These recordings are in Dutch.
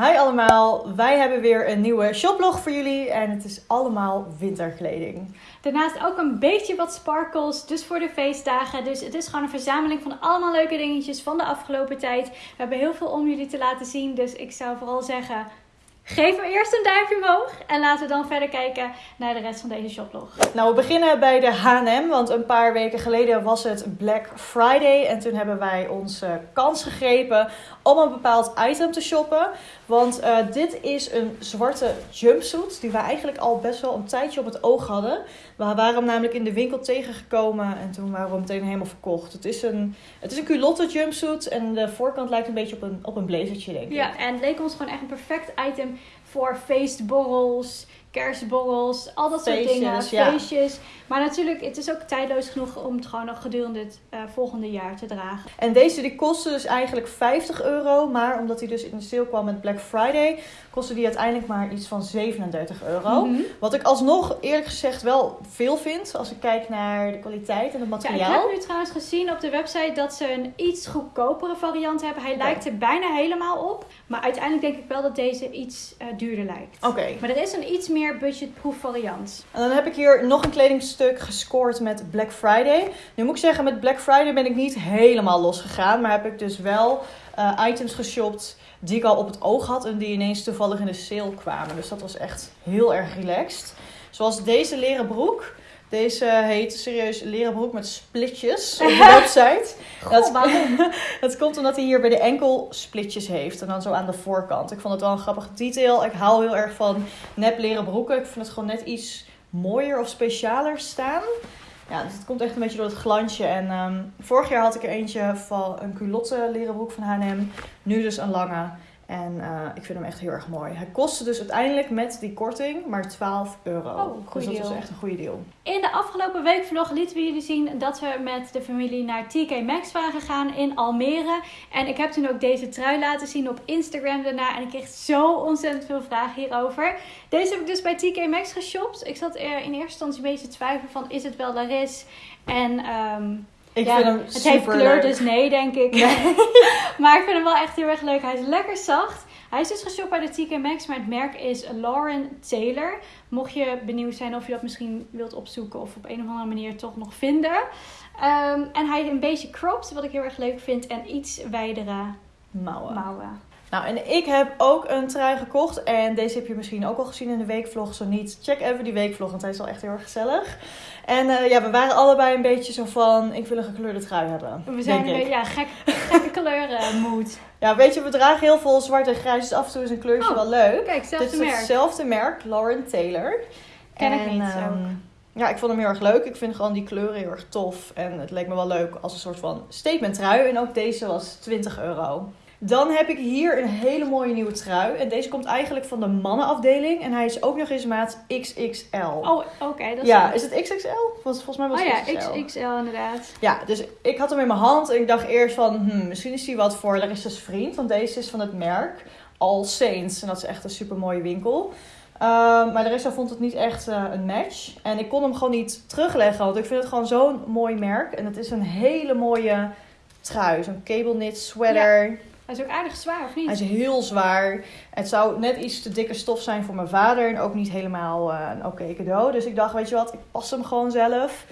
Hi allemaal, wij hebben weer een nieuwe shoplog voor jullie en het is allemaal winterkleding. Daarnaast ook een beetje wat sparkles, dus voor de feestdagen. Dus het is gewoon een verzameling van allemaal leuke dingetjes van de afgelopen tijd. We hebben heel veel om jullie te laten zien, dus ik zou vooral zeggen... Geef hem eerst een duimpje omhoog en laten we dan verder kijken naar de rest van deze shoplog. Nou, we beginnen bij de H&M, want een paar weken geleden was het Black Friday. En toen hebben wij onze kans gegrepen om een bepaald item te shoppen. Want uh, dit is een zwarte jumpsuit die we eigenlijk al best wel een tijdje op het oog hadden. We waren hem namelijk in de winkel tegengekomen en toen waren we meteen helemaal verkocht. Het is een, het is een culotte jumpsuit en de voorkant lijkt een beetje op een, op een blazertje, denk ik. Ja, en het leek ons gewoon echt een perfect item voor feestborrels, kerstborrels, al dat soort dingen, feestjes. Maar natuurlijk, het is ook tijdloos genoeg om het gewoon nog gedurende het uh, volgende jaar te dragen. En deze die kostte dus eigenlijk 50 euro, maar omdat hij dus in de sale kwam met Black Friday, kostte die uiteindelijk maar iets van 37 euro. Mm -hmm. Wat ik alsnog eerlijk gezegd wel veel vind als ik kijk naar de kwaliteit en het materiaal. Ja, ik heb nu trouwens gezien op de website dat ze een iets goedkopere variant hebben. Hij lijkt er bijna helemaal op, maar uiteindelijk denk ik wel dat deze iets uh, duurder lijkt. Oké. Maar er is een iets meer budgetproof variant. En dan heb ik hier nog een kledingstuk gescoord met Black Friday. Nu moet ik zeggen, met Black Friday ben ik niet helemaal losgegaan, maar heb ik dus wel uh, items geshopt die ik al op het oog had en die ineens toevallig in de sale kwamen. Dus dat was echt heel erg relaxed. Zoals deze leren broek. Deze heet serieus leren broek met splitjes op de website. Dat, waarom? dat komt omdat hij hier bij de enkel splitjes heeft. En dan zo aan de voorkant. Ik vond het wel een grappig detail. Ik hou heel erg van nep leren broeken. Ik vind het gewoon net iets mooier of specialer staan. Ja, dus het komt echt een beetje door het glansje. En um, vorig jaar had ik er eentje van een culotte leren broek van H&M. Nu dus een lange. En uh, ik vind hem echt heel erg mooi. Hij kostte dus uiteindelijk met die korting maar 12 euro. Oh, dus dat deal. was echt een goede deal. In de afgelopen week vlog lieten we jullie zien dat we met de familie naar TK Maxx waren gegaan in Almere. En ik heb toen ook deze trui laten zien op Instagram daarna. En ik kreeg zo ontzettend veel vragen hierover. Deze heb ik dus bij TK Maxx geshopt. Ik zat er in eerste instantie een beetje te twijfelen van is het wel Laris? En... Um, ik ja, vind hem het heeft kleur, leuk. dus nee, denk ik. maar ik vind hem wel echt heel erg leuk. Hij is lekker zacht. Hij is dus geshopt bij de TK Maxx, maar het merk is Lauren Taylor. Mocht je benieuwd zijn of je dat misschien wilt opzoeken of op een of andere manier toch nog vinden. Um, en hij is een beetje cropped, wat ik heel erg leuk vind. En iets wijdere mouwen. mouwen. Nou, en ik heb ook een trui gekocht. En deze heb je misschien ook al gezien in de weekvlog. Zo niet, check even die weekvlog, want hij is wel echt heel erg gezellig. En uh, ja, we waren allebei een beetje zo van, ik wil een gekleurde trui hebben. We zijn een beetje, ja, gek, gekke kleuren mood. Ja, weet je, we dragen heel veel zwart en grijs. Dus af en toe is een kleurtje oh, wel leuk. Kijk, hetzelfde Dit is merk. hetzelfde merk, Lauren Taylor. Ken en, ik niet, um, ja, ik vond hem heel erg leuk. Ik vind gewoon die kleuren heel erg tof. En het leek me wel leuk als een soort van statement trui. En ook deze was 20 euro. Dan heb ik hier een hele mooie nieuwe trui. En deze komt eigenlijk van de mannenafdeling. En hij is ook nog eens maat XXL. Oh, oké. Okay, dat is ja, is het XXL? Volgens, volgens mij was Oh het ja, XXL. XXL inderdaad. Ja, dus ik had hem in mijn hand. En ik dacht eerst van, hmm, misschien is hij wat voor Larissa's vriend. Want deze is van het merk All Saints. En dat is echt een super mooie winkel. Um, maar Larissa vond het niet echt uh, een match. En ik kon hem gewoon niet terugleggen. Want ik vind het gewoon zo'n mooi merk. En het is een hele mooie trui. Zo'n cable knit sweater. Ja. Hij is ook aardig zwaar, of niet? Hij is heel zwaar. Het zou net iets te dikke stof zijn voor mijn vader. En ook niet helemaal uh, een oké cadeau. Dus ik dacht, weet je wat, ik pas hem gewoon zelf.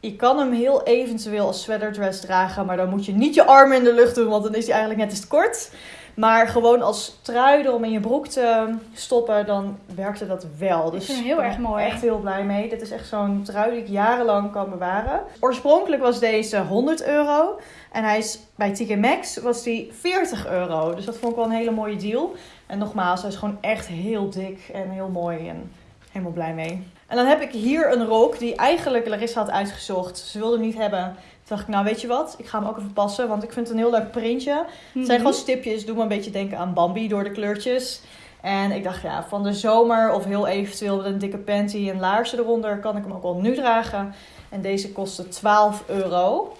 Je kan hem heel eventueel als sweaterdress dragen. Maar dan moet je niet je armen in de lucht doen. Want dan is hij eigenlijk net te kort. Maar gewoon als trui erom in je broek te stoppen, dan werkte dat wel. Dus ik vind hem heel erg mooi. echt heel blij mee. Dit is echt zo'n trui die ik jarenlang kan bewaren. Oorspronkelijk was deze 100 euro. En hij is bij TK Maxx was die 40 euro. Dus dat vond ik wel een hele mooie deal. En nogmaals, hij is gewoon echt heel dik en heel mooi. En helemaal blij mee. En dan heb ik hier een rok die eigenlijk Larissa had uitgezocht. Ze wilde hem niet hebben. Toen dacht ik, nou weet je wat, ik ga hem ook even passen. Want ik vind het een heel leuk printje. Het Mhm. zijn gewoon stipjes, doe me een beetje denken aan Bambi door de kleurtjes. En ik dacht, ja, van de zomer of heel eventueel met een dikke panty en laarzen eronder... kan ik hem ook wel nu dragen. En deze kostte 12 euro.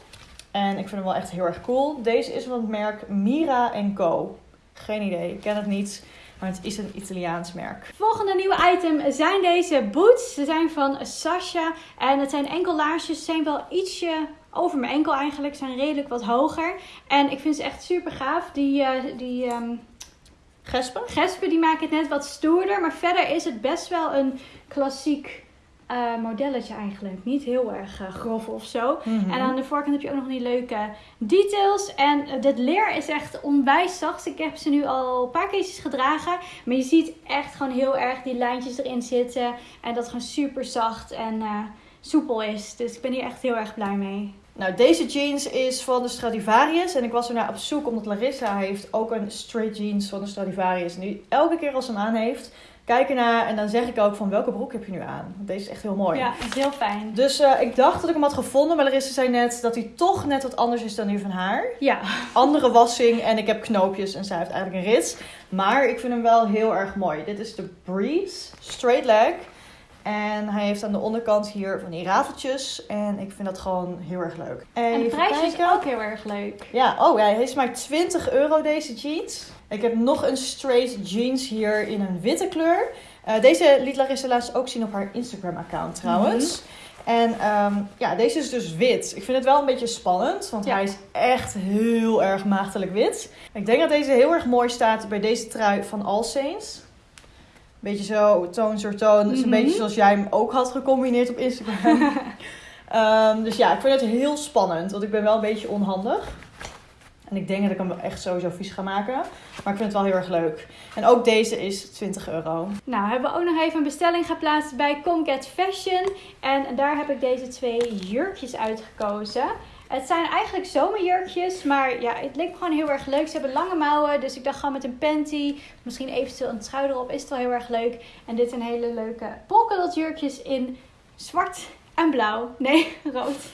En ik vind hem wel echt heel erg cool. Deze is van het merk Mira Co. Geen idee, ik ken het niet. Maar het is een Italiaans merk. Volgende nieuwe item zijn deze boots. Ze zijn van Sasha. En het zijn enkel laarsjes. Ze zijn wel ietsje over mijn enkel eigenlijk. Ze zijn redelijk wat hoger. En ik vind ze echt super gaaf. Die, uh, die um, Gespen? Gespen die maken het net wat stoerder, maar verder is het best wel een klassiek eh, modelletje eigenlijk. Niet heel erg eh, grof of zo. Mhm. En aan de voorkant heb je ook nog die leuke details. En uh, dit leer is echt onwijs zacht. Ik heb ze nu al een paar keertjes gedragen. Maar je ziet echt gewoon heel erg die lijntjes erin zitten. En dat gewoon super zacht en eh, soepel is. Dus ik ben hier echt heel erg blij mee. Nou, deze jeans is van de Stradivarius. En ik was ernaar op zoek omdat Larissa heeft ook een straight jeans van de Stradivarius. En die elke keer als ze hem aan heeft, kijk ernaar en dan zeg ik ook van welke broek heb je nu aan? Want deze is echt heel mooi. Ja, is heel fijn. Dus eh, ik dacht dat ik hem had gevonden, maar Larissa zei net dat hij toch net wat anders is dan die van haar. Ja, Andere wassing en ik heb knoopjes en zij heeft eigenlijk een rits. Maar ik vind hem wel heel erg mooi. Dit is de Breeze Straight Leg. En hij heeft aan de onderkant hier van die rafeltjes. En ik vind dat gewoon heel erg leuk. en de Even prijs is ook heel erg leuk. Ja, oh ja, hij is maar 20 euro deze jeans. Ik heb nog een straight jeans hier in een witte kleur. Eh, deze liet Larissa laatst ook zien op haar Instagram account trouwens. En ehm, ja, deze is dus wit. Ik vind het wel een beetje spannend, want Ja. hij is echt heel erg maagdelijk wit. Ik denk dat deze heel erg mooi staat bij deze trui van All Saints. Beetje zo, toon soort toon. Dus een Mhm. beetje zoals jij hem ook had gecombineerd op Instagram. Ehm, dus ja, ik vind het heel spannend, want ik ben wel een beetje onhandig. En ik denk dat ik hem echt sowieso vies ga maken. Maar ik vind het wel heel erg leuk. En ook deze is 20 euro. Nou, hebben we ook nog even een bestelling geplaatst bij Comcat Fashion. En daar heb ik deze twee jurkjes uitgekozen. Het zijn eigenlijk zomerjurkjes, maar ja, het leek me gewoon heel erg leuk. Ze hebben lange mouwen, dus ik dacht gewoon met een panty, misschien eventueel een trui erop, is het wel heel erg leuk. En dit zijn hele leuke polkadot jurkjes in zwart en blauw. Nee, rood.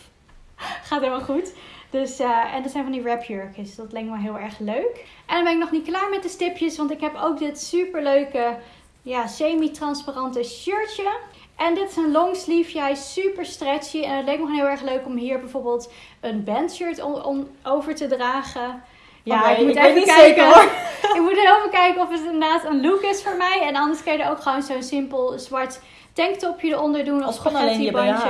Gaat helemaal goed. Dus, eh, en dat zijn van die wrapjurkjes. Dat leek me heel erg leuk. En dan ben ik nog niet klaar met de stipjes, want ik heb ook dit super leuke ja, semi-transparante shirtje. En dit is een longsleeve. Hij is super stretchy. En het leek me gewoon heel erg leuk om hier bijvoorbeeld een bandshirt om, over te dragen. Ja, ik moet ik even niet kijken. zeker, hoor. ik moet even kijken of het inderdaad een look is voor mij. En anders kun je er ook gewoon zo'n simpel zwart tanktopje eronder doen. Of, Of gewoon alleen je BH.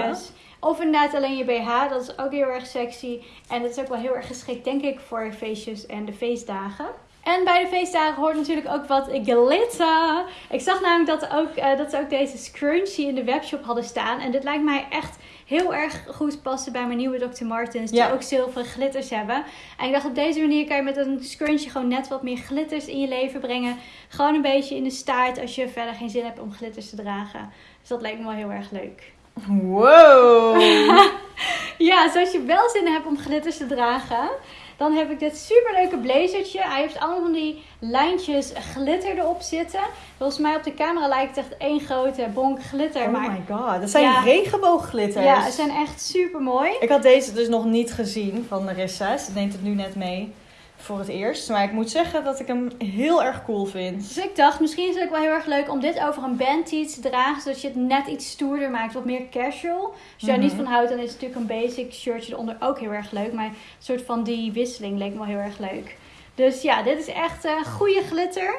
Of inderdaad alleen je BH. Dat is ook heel erg sexy. En dat is ook wel heel erg geschikt, denk ik, voor feestjes en de feestdagen. En bij de feestdagen hoort natuurlijk ook wat glitter. Ik zag namelijk dat, ook, eh, dat ze ook deze scrunchie in de webshop hadden staan. En dit lijkt mij echt heel erg goed passen bij mijn nieuwe Dr. Martens. Die Ja. ook zilveren glitters hebben. En ik dacht op deze manier kan je met een scrunchie gewoon net wat meer glitters in je leven brengen. Gewoon een beetje in de staart als je verder geen zin hebt om glitters te dragen. Dus dat lijkt me wel heel erg leuk. Wow. Ja, dus als je wel zin hebt om glitters te dragen, dan heb ik dit superleuke blazertje. Hij heeft allemaal van die lijntjes glitter erop zitten. Volgens mij op de camera lijkt het echt één grote bonk glitter. Oh maar my god, dat zijn Ja. regenboogglitters. ja, ze zijn echt super mooi. Ik had deze dus nog niet gezien van Larissa. Ze neemt het nu net mee voor het eerst. Maar ik moet zeggen dat ik hem heel erg cool vind. Dus ik dacht, misschien is het ook wel heel erg leuk om dit over een bandtee te dragen. Zodat je het net iets stoerder maakt, wat meer casual. Als je daar Mhm. niet van houdt, dan is natuurlijk een basic shirtje eronder ook heel erg leuk. Maar een soort van die wisseling leek me wel heel erg leuk. Dus ja, dit is echt eh goede glitter.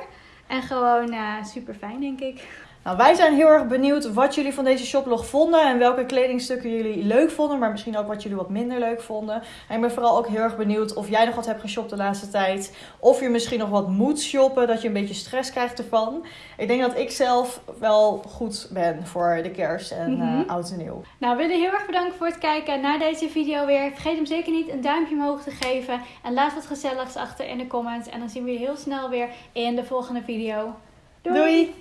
En gewoon eh, super fijn, denk ik. Nou, wij zijn heel erg benieuwd wat jullie van deze shoplog vonden. En welke kledingstukken jullie leuk vonden. Maar misschien ook wat jullie wat minder leuk vonden. En ik ben vooral ook heel erg benieuwd of jij nog wat hebt geshopt de laatste tijd. Of je misschien nog wat moet shoppen. Dat je een beetje stress krijgt ervan. Ik denk dat ik zelf wel goed ben voor de kerst en Mhm. eh, oud en nieuw. Nou, we willen heel erg bedanken voor het kijken naar deze video weer. Vergeet hem zeker niet een duimpje omhoog te geven. En laat wat gezelligs achter in de comments. En dan zien we je heel snel weer in de volgende video. Doei.